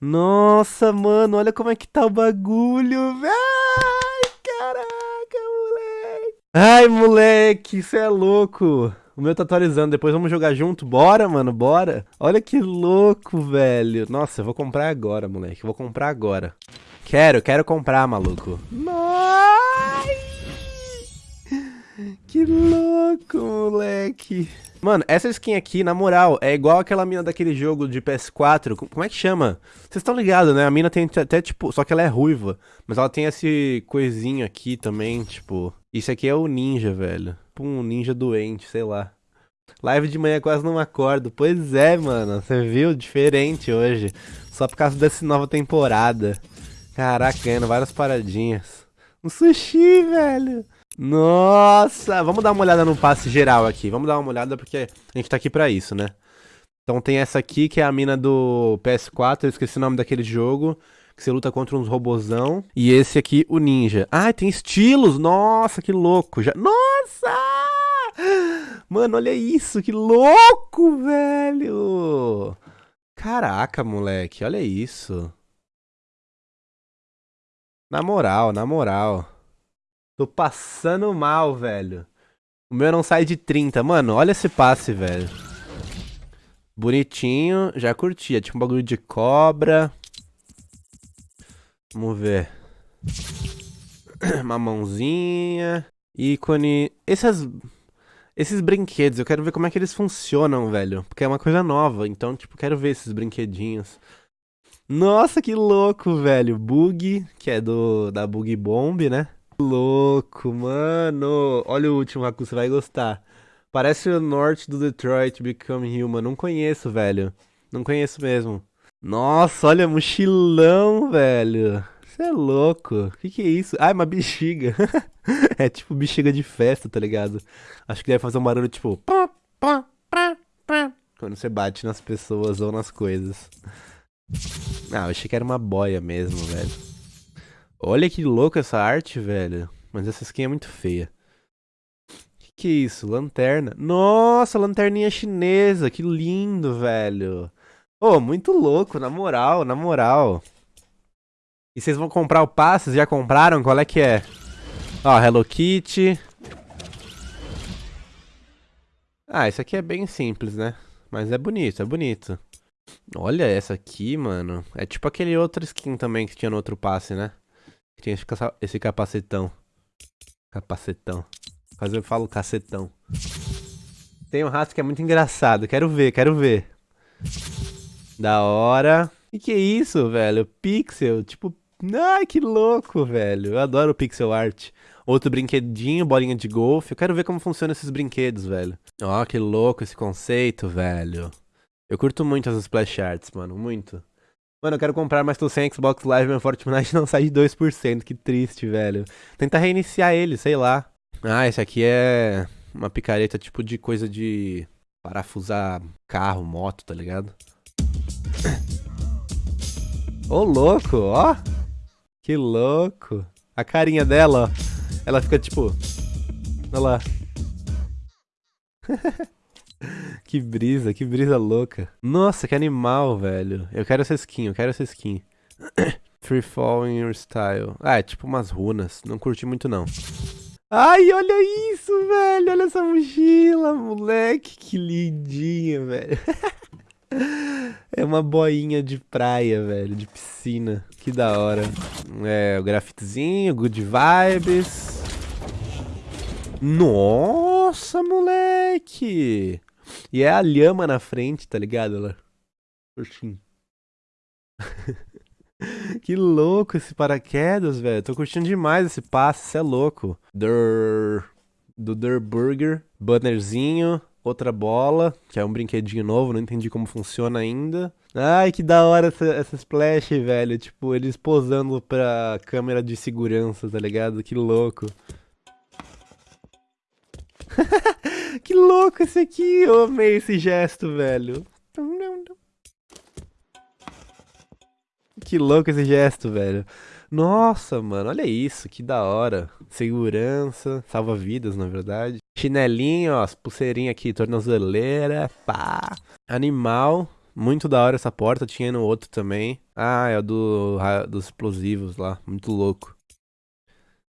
Nossa, mano, olha como é que tá o bagulho, velho. Ai, moleque, isso é louco. O meu tá atualizando, depois vamos jogar junto? Bora, mano, bora. Olha que louco, velho. Nossa, eu vou comprar agora, moleque. Eu vou comprar agora. Quero, quero comprar, maluco. Ai! Que louco, moleque. Mano, essa skin aqui, na moral, é igual aquela mina daquele jogo de PS4. Como é que chama? Vocês estão ligados, né? A mina tem até, tipo... Só que ela é ruiva. Mas ela tem esse coisinho aqui também, tipo... Isso aqui é o ninja, velho. Um ninja doente, sei lá. Live de manhã quase não acordo. Pois é, mano. Você viu? Diferente hoje. Só por causa dessa nova temporada. Caraca, ganhando várias paradinhas. Um sushi, velho. Nossa, vamos dar uma olhada no passe geral aqui. Vamos dar uma olhada porque a gente tá aqui pra isso, né? Então tem essa aqui que é a mina do PS4, eu esqueci o nome daquele jogo, que você luta contra uns robozão. E esse aqui, o ninja. Ah, tem estilos! Nossa, que louco! Já... Nossa! Mano, olha isso, que louco, velho! Caraca, moleque, olha isso. Na moral, na moral. Tô passando mal, velho. O meu não sai de 30. Mano, olha esse passe, velho. Bonitinho. Já curti. É tipo um bagulho de cobra. Vamos ver. Uma mãozinha. Ícone. Esses, esses brinquedos, eu quero ver como é que eles funcionam, velho. Porque é uma coisa nova. Então, tipo, quero ver esses brinquedinhos. Nossa, que louco, velho. Bug, que é do da Bug Bomb, né? Louco, mano. Olha o último, Haku, você vai gostar. Parece o norte do Detroit Become Human. Não conheço, velho. Não conheço mesmo. Nossa, olha, mochilão, velho. Você é louco. O que, que é isso? Ah, é uma bexiga. é tipo bexiga de festa, tá ligado? Acho que deve fazer um barulho tipo. Quando você bate nas pessoas ou nas coisas. Ah, eu achei que era uma boia mesmo, velho. Olha que louco essa arte, velho. Mas essa skin é muito feia. Que que é isso? Lanterna. Nossa, lanterninha chinesa. Que lindo, velho. Ô, oh, muito louco, na moral, na moral. E vocês vão comprar o passe? Já compraram? Qual é que é? Ó, Hello Kitty. Ah, esse aqui é bem simples, né? Mas é bonito, é bonito. Olha essa aqui, mano. É tipo aquele outro skin também que tinha no outro passe, né? Tinha esse capacetão. Capacetão. Quase eu falo cacetão. Tem um rato que é muito engraçado. Quero ver, quero ver. Da hora. E que é isso, velho? Pixel. Tipo, ai, que louco, velho. Eu adoro pixel art. Outro brinquedinho, bolinha de golfe. Eu quero ver como funcionam esses brinquedos, velho. Ó, oh, que louco esse conceito, velho. Eu curto muito as splash arts, mano. Muito. Mano, eu quero comprar, mas tô sem Xbox Live, meu Fortnite não sai de 2%. Que triste, velho. Tenta reiniciar ele, sei lá. Ah, esse aqui é uma picareta tipo de coisa de parafusar carro, moto, tá ligado? Ô, louco, ó. Que louco. A carinha dela, ó. Ela fica tipo... Olha lá. que brisa, que brisa louca. Nossa, que animal, velho. Eu quero essa skin, eu quero essa skin. Free Fall in Your Style. Ah, é tipo umas runas. Não curti muito, não. Ai, olha isso, velho. Olha essa mochila, moleque. Que lindinha, velho. é uma boinha de praia, velho. De piscina. Que da hora. É, o grafitezinho, good vibes. Nossa, moleque. E é a lhama na frente, tá ligado? Ela. Curtindo. que louco esse paraquedas, velho. Tô curtindo demais esse passe, você é louco. Der... Do Der Burger. Bannerzinho. Outra bola, que é um brinquedinho novo, não entendi como funciona ainda. Ai, que da hora essa, essa splash, velho. Tipo, eles posando pra câmera de segurança, tá ligado? Que louco. que louco esse aqui. Eu amei esse gesto, velho. que louco esse gesto, velho. Nossa, mano, olha isso, que da hora. Segurança, salva vidas, na verdade. Chinelinho, ó, as pulseirinhas aqui, tornozeleira, pá. Animal, muito da hora essa porta, tinha no outro também. Ah, é o do, dos explosivos lá, muito louco.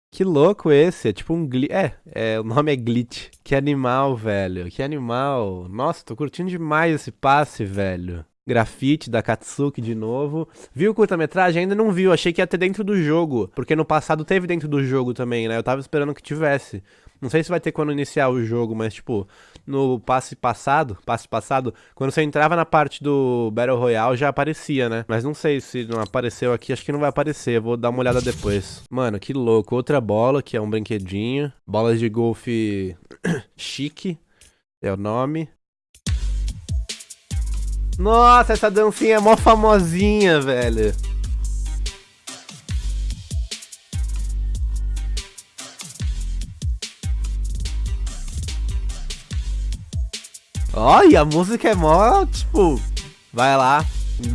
Que louco esse, é tipo um glitch. É, é, o nome é glitch. Que animal, velho, que animal. Nossa, tô curtindo demais esse passe, velho. Grafite da Katsuki de novo. Viu o curta-metragem? Ainda não viu, achei que ia ter dentro do jogo. Porque no passado teve dentro do jogo também, né? Eu tava esperando que tivesse. Não sei se vai ter quando iniciar o jogo, mas tipo, no passe passado, passe passado, quando você entrava na parte do Battle Royale já aparecia, né? Mas não sei se não apareceu aqui, acho que não vai aparecer, vou dar uma olhada depois. Mano, que louco. Outra bola, que é um brinquedinho. Bolas de golfe chique, é o nome. Nossa, essa dancinha é mó famosinha, velho. Olha, a música é mó, tipo, vai lá,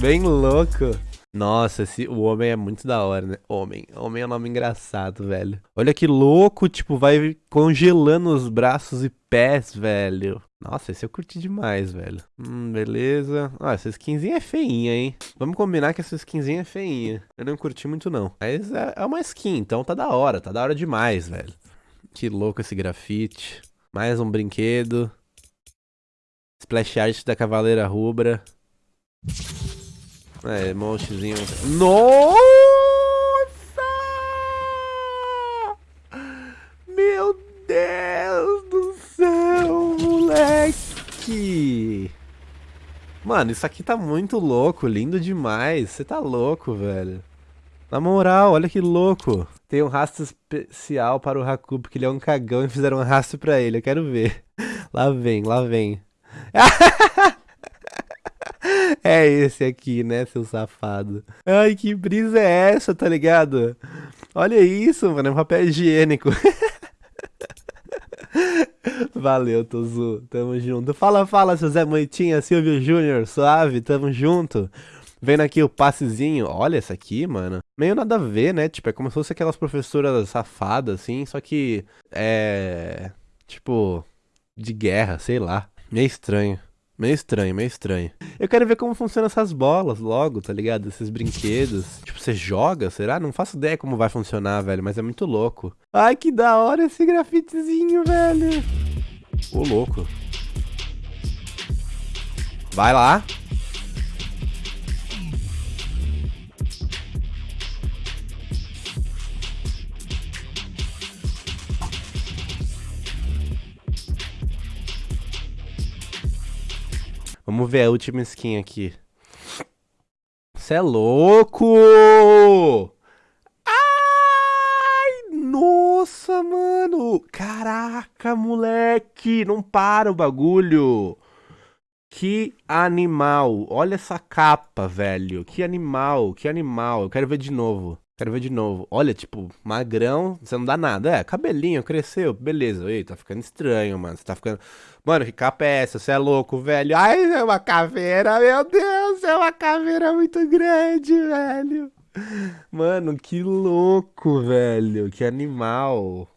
bem louco. Nossa, esse, o homem é muito da hora, né? Homem. Homem é um nome engraçado, velho. Olha que louco, tipo, vai congelando os braços e pés, velho. Nossa, esse eu curti demais, velho. Hum, beleza. Ah, essa skinzinha é feinha, hein? Vamos combinar que essa skinzinha é feinha. Eu não curti muito, não. Mas é, é uma skin, então tá da hora. Tá da hora demais, velho. Que louco esse grafite. Mais um brinquedo. Splash art da Cavaleira Rubra. É, montezinho. Nossa! Meu Deus do céu, moleque! Mano, isso aqui tá muito louco, lindo demais. Você tá louco, velho. Na moral, olha que louco. Tem um rastro especial para o Haku, porque ele é um cagão e fizeram um rastro pra ele. Eu quero ver. Lá vem, lá vem. É esse aqui, né, seu safado? Ai, que brisa é essa, tá ligado? Olha isso, mano, é um papel higiênico. Valeu, Tozu. Tamo junto. Fala, fala, seu Zé Moitinha, Silvio Júnior, suave, tamo junto. Vendo aqui o passezinho. Olha essa aqui, mano. Meio nada a ver, né? Tipo, é como se fosse aquelas professoras safadas, assim, só que é. Tipo, de guerra, sei lá. Meio estranho. Meio estranho, meio estranho. Eu quero ver como funcionam essas bolas logo, tá ligado? Esses brinquedos. Tipo, você joga, será? Não faço ideia como vai funcionar, velho, mas é muito louco. Ai, que da hora esse grafitezinho, velho. Ô, louco. Vai lá. Vamos ver a última skin aqui. Você é louco! Ai, nossa, mano! Caraca, moleque! Não para o bagulho! Que animal! Olha essa capa, velho! Que animal, que animal! Eu quero ver de novo. Quero ver de novo. Olha, tipo, magrão, você não dá nada. É, cabelinho, cresceu, beleza. Ei, tá ficando estranho, mano. Você tá ficando. Mano, que capa é essa? Você é louco, velho. Ai, é uma caveira, meu Deus, é uma caveira muito grande, velho. Mano, que louco, velho. Que animal.